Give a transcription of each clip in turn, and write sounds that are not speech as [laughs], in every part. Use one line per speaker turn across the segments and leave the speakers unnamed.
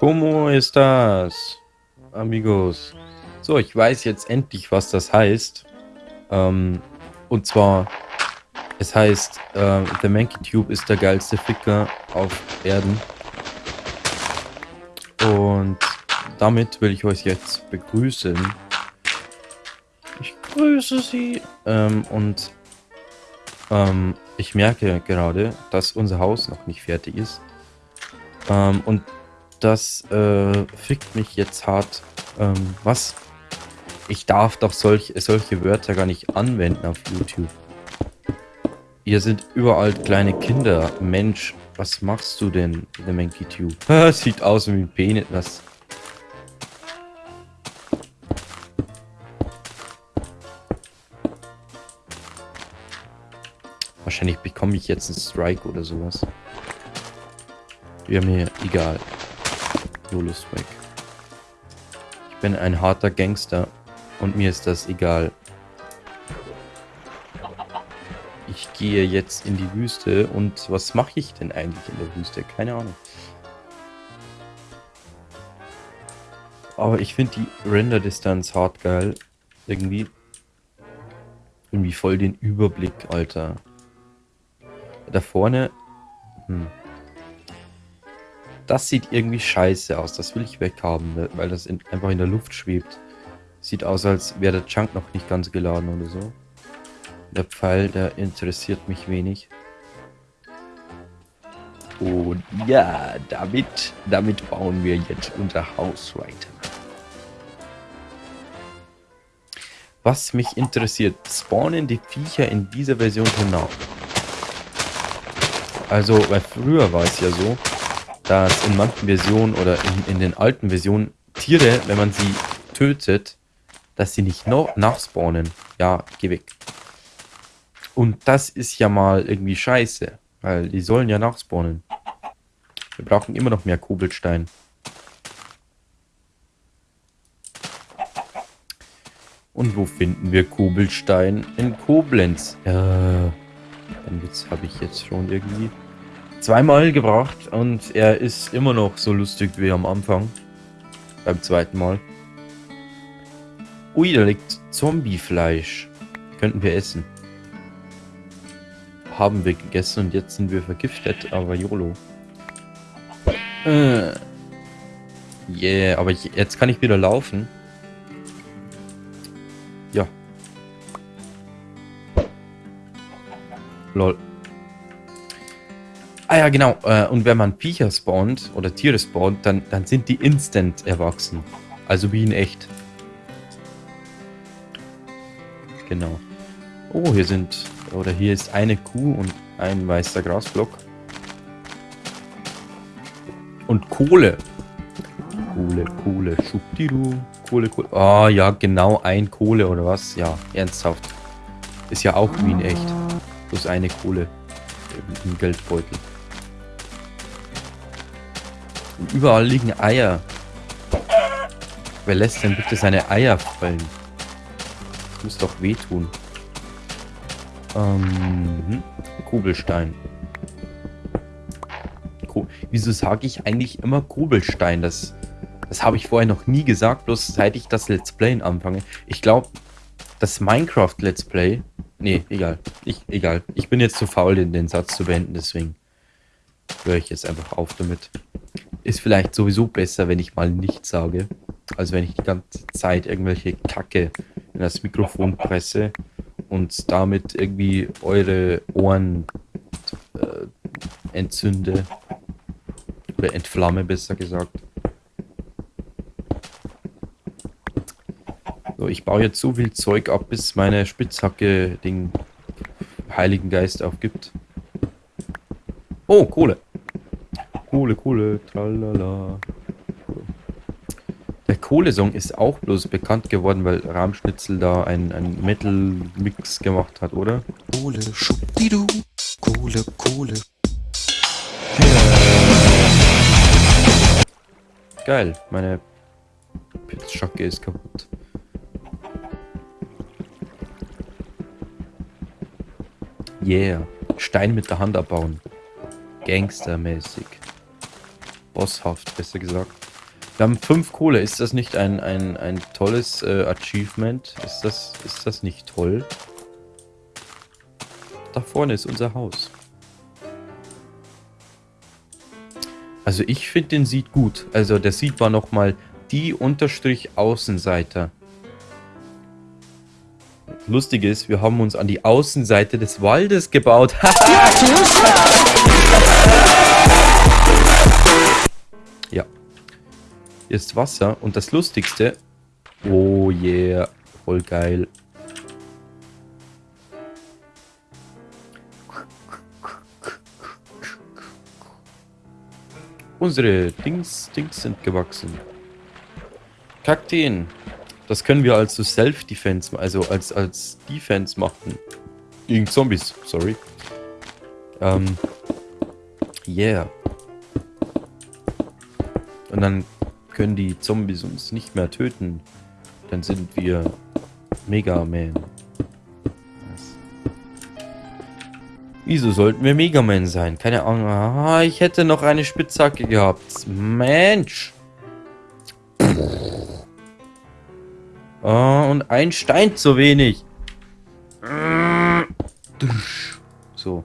Como estas, amigos? So, ich weiß jetzt endlich, was das heißt. Ähm, und zwar, es heißt, äh, The Mankey Tube ist der geilste Ficker auf Erden. Und damit will ich euch jetzt begrüßen. Ich grüße Sie. Ähm, und ähm, ich merke gerade, dass unser Haus noch nicht fertig ist. Ähm, und das äh, fickt mich jetzt hart. Ähm, was? Ich darf doch solch, solche Wörter gar nicht anwenden auf YouTube. Hier sind überall kleine Kinder. Mensch, was machst du denn, der Monkey Tube? [laughs] Sieht aus wie ein Penis. Was? Wahrscheinlich bekomme ich jetzt einen Strike oder sowas. Wäre mir egal. YOLO Strike. Ich bin ein harter Gangster und mir ist das egal. Ich gehe jetzt in die Wüste und was mache ich denn eigentlich in der Wüste? Keine Ahnung. Aber ich finde die Render-Distanz hart geil. Irgendwie. Irgendwie voll den Überblick, Alter. Da vorne... Hm. Das sieht irgendwie scheiße aus. Das will ich weghaben, ne, weil das in, einfach in der Luft schwebt. Sieht aus, als wäre der Chunk noch nicht ganz geladen oder so. Der Pfeil, der interessiert mich wenig. Und ja, damit, damit bauen wir jetzt unser Haus weiter. Was mich interessiert, spawnen die Viecher in dieser Version genau? Also, weil früher war es ja so, dass in manchen Versionen oder in, in den alten Versionen Tiere, wenn man sie tötet, dass sie nicht noch nachspawnen. Ja, geh weg. Und das ist ja mal irgendwie scheiße, weil die sollen ja nachspawnen. Wir brauchen immer noch mehr Kobelstein. Und wo finden wir Kobelstein? In Koblenz. Ja, dann habe ich jetzt schon irgendwie zweimal gebracht und er ist immer noch so lustig wie am Anfang. Beim zweiten Mal. Ui, da liegt Zombiefleisch. Könnten wir essen. Haben wir gegessen und jetzt sind wir vergiftet, aber YOLO. Äh. Yeah, aber ich, jetzt kann ich wieder laufen. Ja. Lol. Ah ja, genau. Äh, und wenn man Viecher spawnt oder Tiere spawnt, dann, dann sind die instant erwachsen. Also wie in echt. Genau. Oh, hier sind... Oder hier ist eine Kuh und ein weißer Grasblock. Und Kohle. Kohle, Kohle, schubdidu. Kohle, Kohle. Ah, oh, ja, genau, ein Kohle oder was? Ja, ernsthaft. Ist ja auch wie in echt. Plus eine Kohle im Geldbeutel. Und überall liegen Eier. Wer lässt denn bitte seine Eier fallen? Das muss doch wehtun. Ähm, Kobelstein. Ko Wieso sage ich eigentlich immer Kobelstein? Das, das habe ich vorher noch nie gesagt, bloß seit ich das Let's Play anfange. Ich glaube, das Minecraft Let's Play... Nee, egal. Ich, egal. Ich bin jetzt zu faul, den, den Satz zu beenden, deswegen höre ich jetzt einfach auf damit. Ist vielleicht sowieso besser, wenn ich mal nichts sage, als wenn ich die ganze Zeit irgendwelche Kacke in das Mikrofon presse und damit irgendwie eure Ohren äh, entzünde. Oder entflamme, besser gesagt. So, ich baue jetzt so viel Zeug ab, bis meine Spitzhacke den Heiligen Geist aufgibt. Oh, Kohle. Kohle, Kohle, tralala. Der Kohle-Song ist auch bloß bekannt geworden, weil Rahmschnitzel da ein, ein Metal-Mix gemacht hat, oder?
Kohle, schubdidu, Kohle, Kohle.
Geil, meine Pitzschacke ist kaputt. Yeah, Stein mit der Hand abbauen. Gangstermäßig. Bosshaft, besser gesagt. Wir haben fünf Kohle. Ist das nicht ein, ein, ein tolles äh, Achievement? Ist das, ist das nicht toll? Da vorne ist unser Haus. Also ich finde den sieht gut. Also der sieht war nochmal die Unterstrich Außenseiter. Lustig ist, wir haben uns an die Außenseite des Waldes gebaut. [laughs] ist Wasser und das Lustigste... Oh yeah, voll geil. Unsere Dings, Dings sind gewachsen. Kakteen. Das können wir also Self-Defense, also als, als Defense machen. Gegen Zombies, sorry. Ähm, yeah. Und dann können die Zombies uns nicht mehr töten. Dann sind wir Mega Man. Wieso sollten wir Mega Man sein? Keine Ahnung. Ah, ich hätte noch eine Spitzhacke gehabt. Mensch. Oh, und ein Stein zu wenig. So.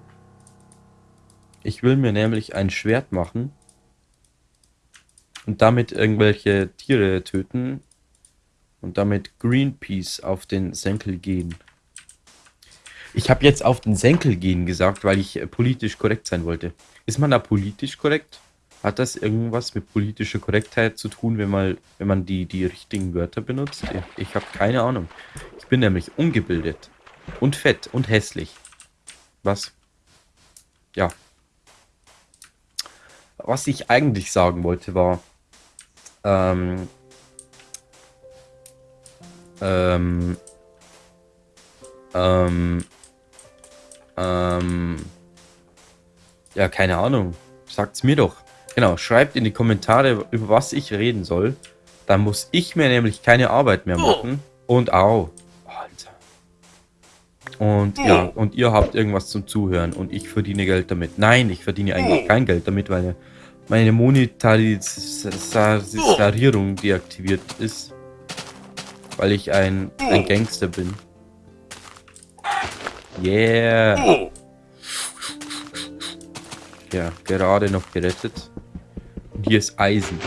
Ich will mir nämlich ein Schwert machen. Und damit irgendwelche Tiere töten. Und damit Greenpeace auf den Senkel gehen. Ich habe jetzt auf den Senkel gehen gesagt, weil ich äh, politisch korrekt sein wollte. Ist man da politisch korrekt? Hat das irgendwas mit politischer Korrektheit zu tun, wenn man, wenn man die, die richtigen Wörter benutzt? Ich, ich habe keine Ahnung. Ich bin nämlich ungebildet. Und fett und hässlich. Was? Ja. Was ich eigentlich sagen wollte war... Ähm... Ähm... Ähm... Ähm... Ja, keine Ahnung. Sagt's mir doch. Genau, schreibt in die Kommentare, über was ich reden soll. Dann muss ich mir nämlich keine Arbeit mehr machen. Und au. Alter. Und ja, und ihr habt irgendwas zum Zuhören und ich verdiene Geld damit. Nein, ich verdiene eigentlich kein Geld damit, weil meine Monetarisierung deaktiviert ist. Weil ich ein, ein Gangster bin. Yeah. Ja, gerade noch gerettet. Und hier ist Eisen.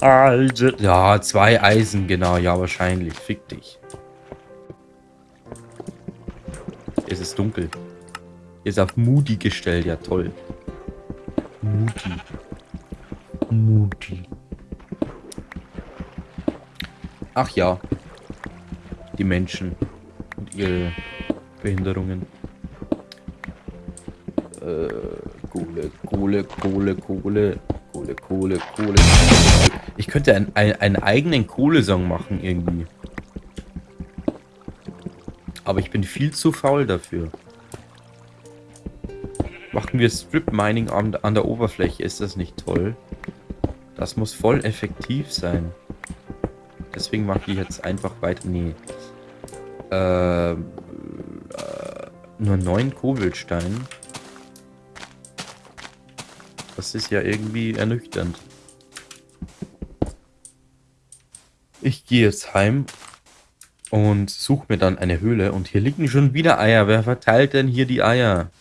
Eisen. Ja, zwei Eisen, genau. Ja, wahrscheinlich. Fick dich. Es ist dunkel. Ist auf Moody gestellt. Ja, toll. Moody. Moody. Ach ja. Die Menschen und ihre Behinderungen. Äh, Kohle, Kohle, Kohle, Kohle, Kohle, Kohle, Kohle. Ich könnte ein, ein, einen eigenen Kohlesong machen irgendwie. Aber ich bin viel zu faul dafür. Machen wir Strip Mining an, an der Oberfläche, ist das nicht toll? Das muss voll effektiv sein. Deswegen mache ich jetzt einfach weiter. Nee. Äh, äh, nur neun Kobaltstein. Das ist ja irgendwie ernüchternd. Ich gehe jetzt heim und suche mir dann eine Höhle. Und hier liegen schon wieder Eier. Wer verteilt denn hier die Eier?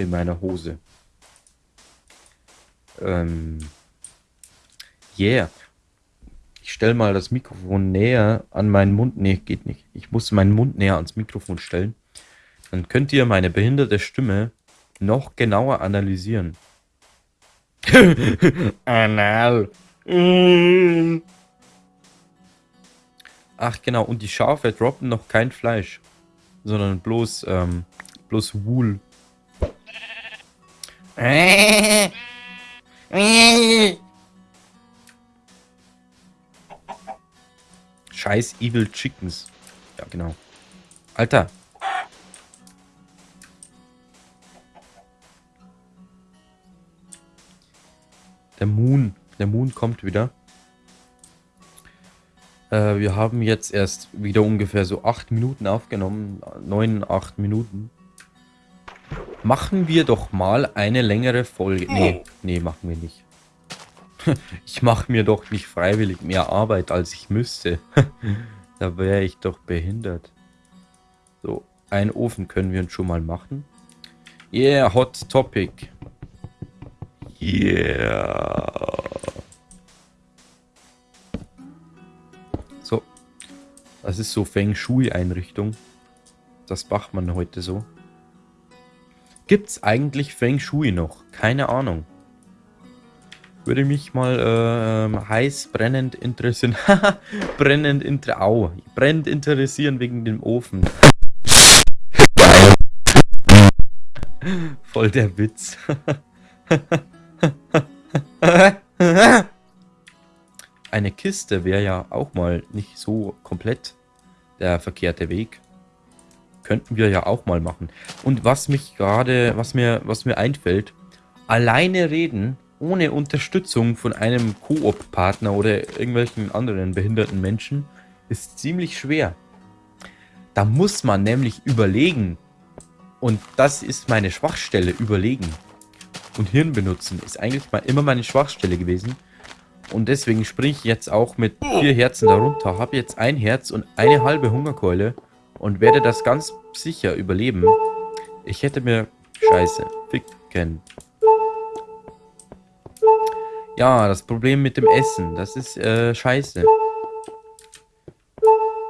In meiner Hose. Ähm. Yeah. Ich stelle mal das Mikrofon näher an meinen Mund. Nee, geht nicht. Ich muss meinen Mund näher ans Mikrofon stellen. Dann könnt ihr meine behinderte Stimme noch genauer analysieren. [laughs] Anal. Ach genau, und die Schafe droppen noch kein Fleisch, sondern bloß, ähm, bloß Wool. Scheiß Evil Chickens. Ja, genau. Alter. Der Moon. Der Moon kommt wieder. Äh, wir haben jetzt erst wieder ungefähr so acht Minuten aufgenommen. Neun, acht Minuten. Machen wir doch mal eine längere Folge. Nee, nee, machen wir nicht. [laughs] Ich mache mir doch nicht freiwillig mehr Arbeit, als ich müsste. [laughs] Da wäre ich doch behindert. So, einen Ofen können wir uns schon mal machen. Yeah, Hot Topic. Yeah. So. Das ist so Feng Shui-Einrichtung. Das macht man heute so. Gibt's eigentlich Feng Shui noch? Keine Ahnung. Würde mich mal äh, heiß brennend interessieren. [laughs] brennend inter Au. brennend interessieren wegen dem Ofen. Voll der Witz. [laughs] Eine Kiste wäre ja auch mal nicht so komplett der verkehrte Weg. Könnten wir ja auch mal machen. Und was mich gerade, was mir, was mir einfällt, alleine reden ohne Unterstützung von einem Koop-Partner oder irgendwelchen anderen behinderten Menschen ist ziemlich schwer. Da muss man nämlich überlegen. Und das ist meine Schwachstelle, überlegen. Und Hirn benutzen ist eigentlich mal immer meine Schwachstelle gewesen. Und deswegen springe ich jetzt auch mit vier Herzen darunter. Habe jetzt ein Herz und eine halbe Hungerkeule. Und werde das ganz sicher überleben. Ich hätte mir... Scheiße. Ficken. Ja, das Problem mit dem Essen, das ist äh, scheiße.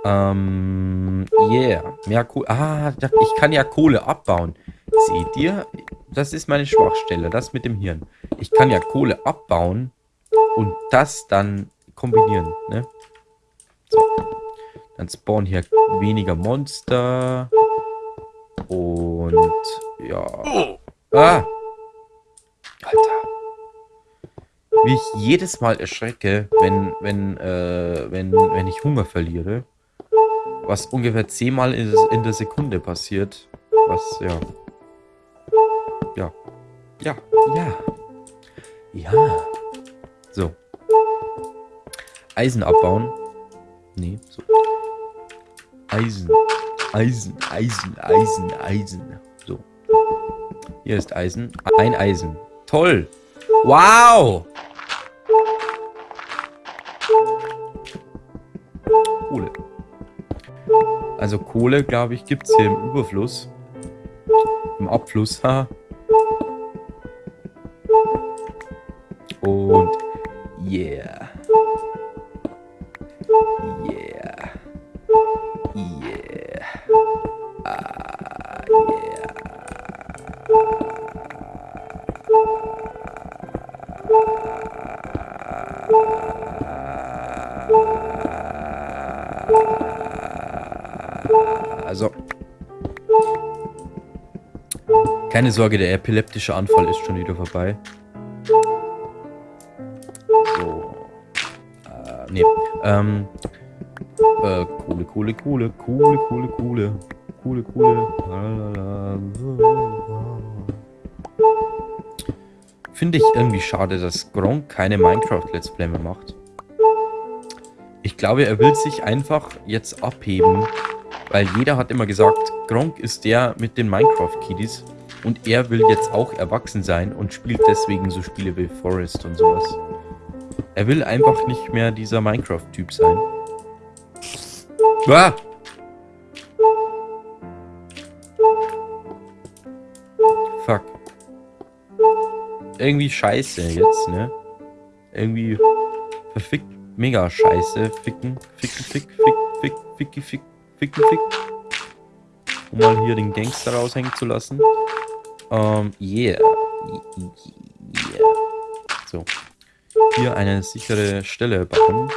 Ähm, yeah. Mehr Kohle. Ah, ich kann ja Kohle abbauen. Seht ihr? Das ist meine Schwachstelle, das mit dem Hirn. Ich kann ja Kohle abbauen und das dann kombinieren, ne? So. Dann spawnen hier weniger Monster. Und ja. Ah! Alter wie ich jedes Mal erschrecke, wenn, wenn, äh, wenn, wenn ich Hunger verliere. Was ungefähr zehnmal in, in der Sekunde passiert. Was, ja. Ja. Ja, ja. Ja. So. Eisen abbauen. Nee, so. Eisen. Eisen, Eisen, Eisen, Eisen. So. Hier ist Eisen. Ein Eisen. Toll. Wow. Kohle. Also Kohle, glaube ich, gibt es hier im Überfluss. Im Abfluss, ha. Und yeah. Yeah. Keine Sorge, der epileptische Anfall ist schon wieder vorbei. So. Äh, nee. Ähm. Äh, Kohle, Kohle, Kohle, Kohle, Kohle, Kohle. Kohle, Kohle. Finde ich irgendwie schade, dass Gronk keine Minecraft-Let's Play mehr macht. Ich glaube, er will sich einfach jetzt abheben weil jeder hat immer gesagt, Gronk ist der mit den Minecraft-Kiddies. Und er will jetzt auch erwachsen sein und spielt deswegen so Spiele wie Forest und sowas. Er will einfach nicht mehr dieser Minecraft-Typ sein. Ah! Fuck. Irgendwie scheiße jetzt, ne? Irgendwie verfickt mega scheiße. Ficken, ficken, fick, fick, fick, fick, fick, Ficken, fick. Um mal hier den Gangster raushängen zu lassen. Ähm, yeah. Yeah. So. Hier eine sichere Stelle bauen.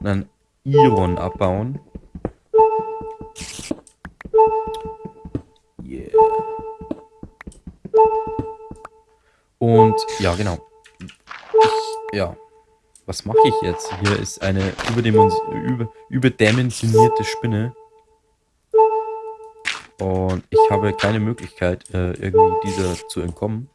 Und dann Iron abbauen. Yeah. Und, ja, genau. Ja. Was mache ich jetzt? Hier ist eine überdimensionierte Spinne. Und ich habe keine Möglichkeit, äh, irgendwie dieser zu entkommen.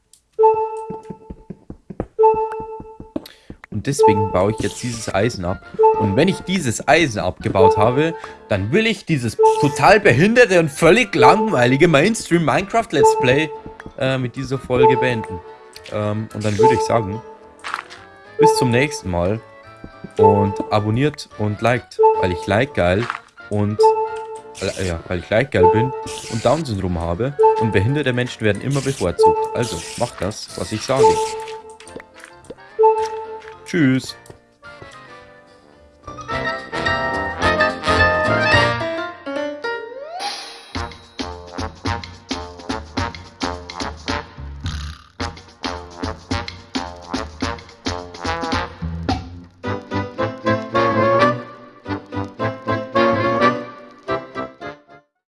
Und deswegen baue ich jetzt dieses Eisen ab. Und wenn ich dieses Eisen abgebaut habe, dann will ich dieses total behinderte und völlig langweilige Mainstream Minecraft Let's Play äh, mit dieser Folge beenden. Ähm, und dann würde ich sagen, bis zum nächsten Mal. Und abonniert und liked, weil ich like geil und äh, ja, weil ich like geil bin und Down-Syndrom habe und behinderte Menschen werden immer bevorzugt. Also, macht das, was ich sage. Tschüss.